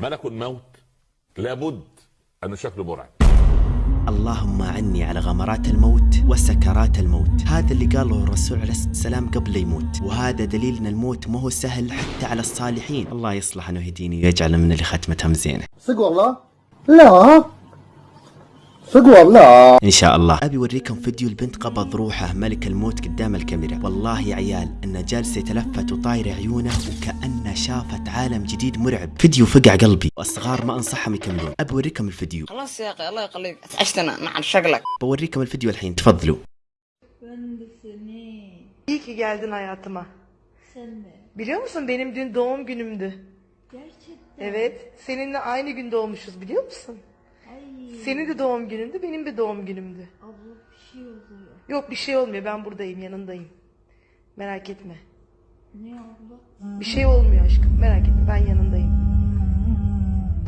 ملك الموت لابد انه شكله مرعب اللهم عني على غمرات الموت وسكرات الموت. هذا اللي قاله الرسول عليه الصلاة والسلام قبل لا يموت. وهذا دليل ان الموت ما هو سهل حتى على الصالحين. الله يصلح أنه يهديني ويجعل من اللي ختمتها مزينه صدق والله؟ لا. صدق والله. إن شاء الله. أبي اوريكم فيديو البنت قبض روحه ملك الموت قدام الكاميرا. والله يا عيال انه جالس يتلفت وطاير عيونه وكانه شافت عالم جديد مرعب. فيديو فقع قلبي. والصغار ما أنصحهم يكملون. أبي اوريكم الفيديو. خلاص يا أخي الله يخليك. عشتنا مع شغلك. بوريكم الفيديو الحين. تفضلوا. İyi ki geldin hayatıma. Sen de. Biliyor musun benim dün doğum günümdü. Gerçekten. Evet, seninle aynı gün doğmuşuz biliyor musun? Senin de doğum günündü, benim de doğum günümdü. Abla bir şey oluyor. Yok bir şey olmuyor, ben buradayım, yanındayım. Merak etme. Ne abla? Bir şey olmuyor aşkım, merak etme, ben yanındayım.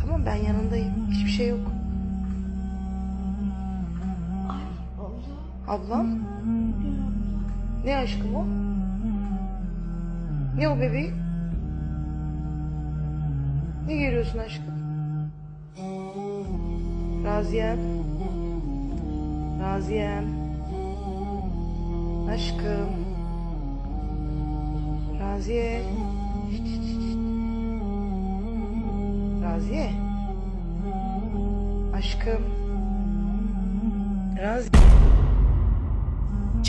Tamam ben yanındayım, hiçbir şey yok. Ay abla. Ablam, ne aşkım o? Ne o bebeğim? Ne görüyorsun aşkım? Raziyem. Raziyem. Aşkım. Raziye. Raziye. Aşkım. Raziye.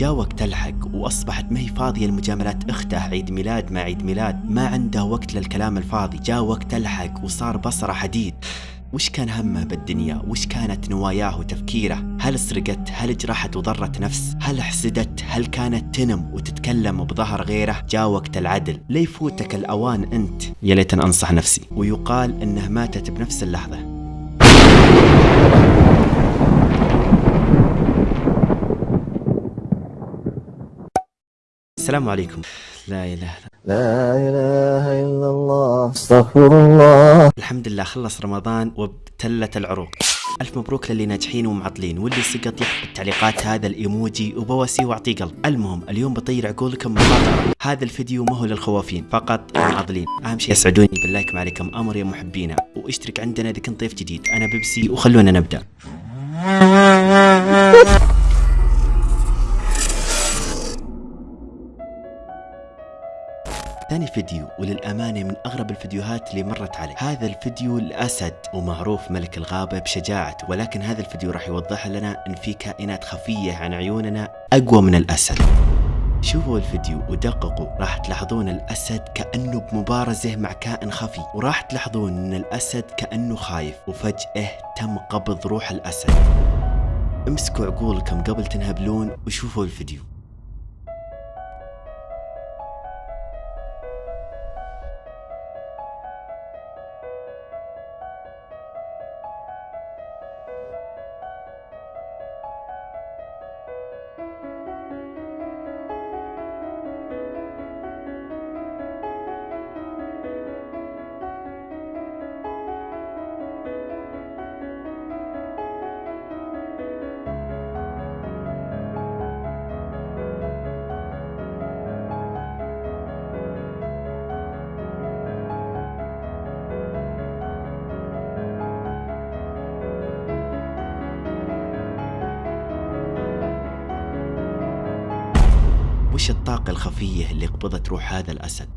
جاء وقت الحق واصبحت ما هي فاضية لمجاملات اخته عيد ميلاد مع عيد ميلاد ما عنده وقت للكلام الفاضي جاء وقت الحق وصار بصرة حديد وش كان همه بالدنيا؟ وش كانت نواياه وتفكيره؟ هل سرقت؟ هل جرحت وضرت نفس؟ هل حسدت؟ هل كانت تنم وتتكلم بظهر غيره؟ جاء وقت العدل لا يفوتك الأوان أنت؟ يا ليت أنصح نفسي. ويقال إنه ماتت بنفس اللحظة. السلام عليكم. لا إله إلا لا إله إلا الله استغفر الله الحمد لله خلص رمضان وابتلت العروق. ألف مبروك للي ناجحين ومعطلين واللي سقط يحط بالتعليقات هذا الإيموجي وبواسيه واعطيه قلب. المهم اليوم بطير عقولكم مخاطرة هذا الفيديو ما هو للخوافين فقط المعضلين أهم شيء يسعدوني باللايك ما عليكم أمر يا محبينا. واشترك عندنا إذا كنت ضيف جديد. أنا بيبسي وخلونا نبدأ. ثاني فيديو وللأمانة من أغرب الفيديوهات اللي مرت علي. هذا الفيديو الأسد ومعروف ملك الغابة بشجاعته ولكن هذا الفيديو راح يوضح لنا أن في كائنات خفية عن عيوننا أقوى من الأسد. شوفوا الفيديو ودققوا راح تلاحظون الأسد كأنه بمبارزة مع كائن خفي وراح تلاحظون أن الأسد كأنه خايف وفجأة تم قبض روح الأسد. امسكوا عقولكم قبل تنهبلون وشوفوا الفيديو. وش الطاقة الخفية اللي قبضت روح هذا الأسد؟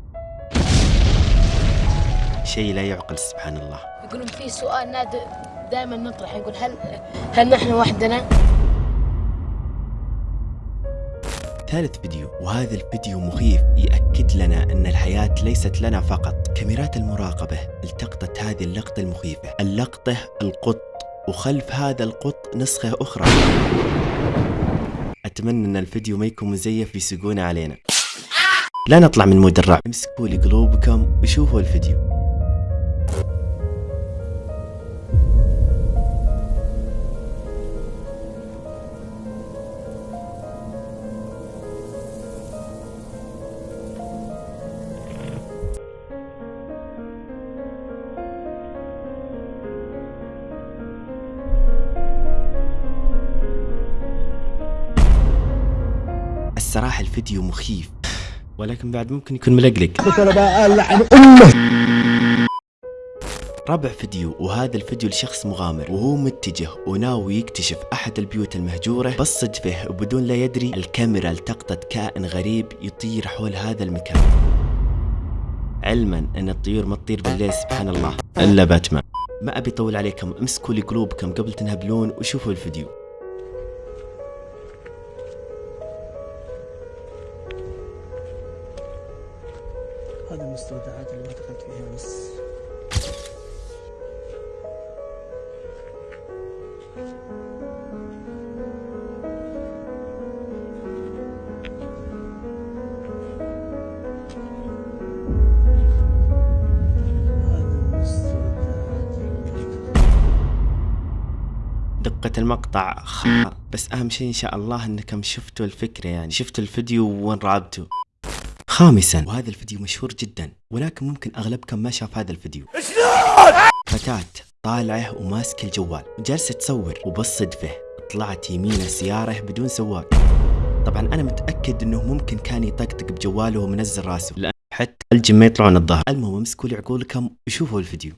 شيء لا يعقل سبحان الله يقولون في سؤال نادر دائما نطرح يقول هل هل نحن وحدنا؟ ثالث فيديو وهذا الفيديو مخيف يأكد لنا أن الحياة ليست لنا فقط كاميرات المراقبة التقطت هذه اللقطة المخيفة اللقطة القط وخلف هذا القط نسخة أخرى أتمنى أن الفيديو ما يكون مزيف يسقون علينا. لا نطلع من مود الرعب. امسكوا لي قلوبكم وشوفوا الفيديو. الصراحة الفيديو مخيف. ولكن بعد ممكن يكون ملقلق. رابع فيديو وهذا الفيديو لشخص مغامر وهو متجه وناوي يكتشف أحد البيوت المهجورة بس وبدون لا يدري الكاميرا التقطت كائن غريب يطير حول هذا المكان. علما أن الطيور ما تطير بالليل سبحان الله. إلا باتمان. ما أبي أطول عليكم امسكوا لي قلوبكم قبل تنهبلون وشوفوا الفيديو. المستودعات اللي ما دخلت فيها المستودعات دقة المقطع خ... بس أهم شيء إن شاء الله انكم شفتوا الفكرة يعني. شفتوا الفيديو وين رابطوا؟ خامسا. وهذا الفيديو مشهور جدا ولكن ممكن اغلبكم ما شاف هذا الفيديو. فتاة طالعة وماسكة الجوال وجالسة تصور وبالصدفة طلعت يمينه سيارة بدون سواق طبعا أنا متأكد إنه ممكن كان يطقطق بجواله ومنزل راسه. لأن حتى الجن ما يطلعون الظهر المهم امسكوا لي عقولكم وشوفوا الفيديو.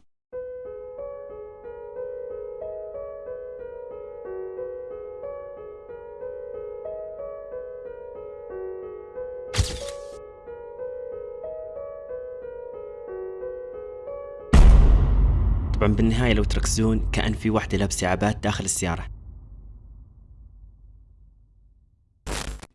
طبعا بالنهاية لو تركزون كأن في واحدة لابسة عبات داخل السيارة.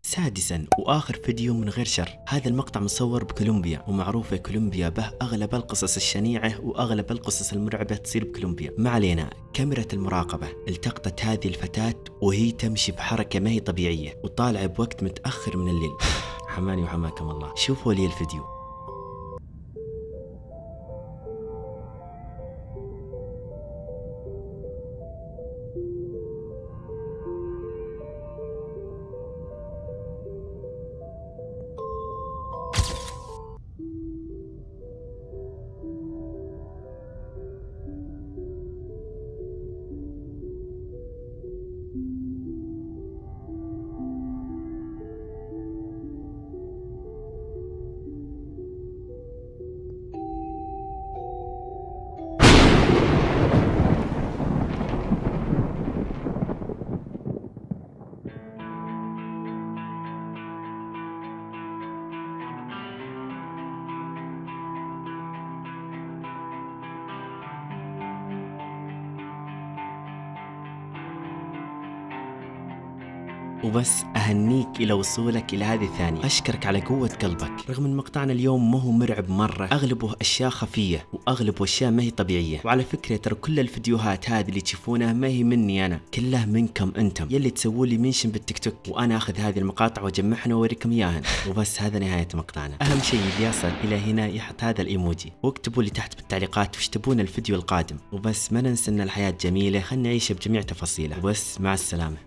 سادسا وآخر فيديو من غير شر. هذا المقطع مصور بكولومبيا ومعروفة كولومبيا به أغلب القصص الشنيعة وأغلب القصص المرعبة تصير بكولومبيا. ما علينا كاميرا المراقبة. التقطت هذه الفتاة وهي تمشي بحركة ما هي طبيعية وطالعة بوقت متأخر من الليل. حماني وحماكم الله. شوفوا لي الفيديو. وبس أهنيك إلى وصولك إلى هذه الثانية. أشكرك على قوة قلبك. رغم أن مقطعنا اليوم ما هو مرعب مرة أغلبه أشياء خفية وأغلبه أشياء ما هي طبيعية. وعلى فكرة ترى كل الفيديوهات هذه اللي تشوفونها ما هي مني أنا. كلها منكم أنتم. يلي تسووا لي منشن بالتيك توك. وأنا أخذ هذه المقاطع وأجمعها وأوريكم إياها. وبس هذا نهاية مقطعنا. أهم شيء اللي يصل إلى هنا يحط هذا الإيموجي. واكتبوا لي تحت بالتعليقات وش تبون الفيديو القادم. وبس ما ننسى أن الحياة جميلة. خلنا نعيشها بجميع تفاصيلها وبس مع السلامة.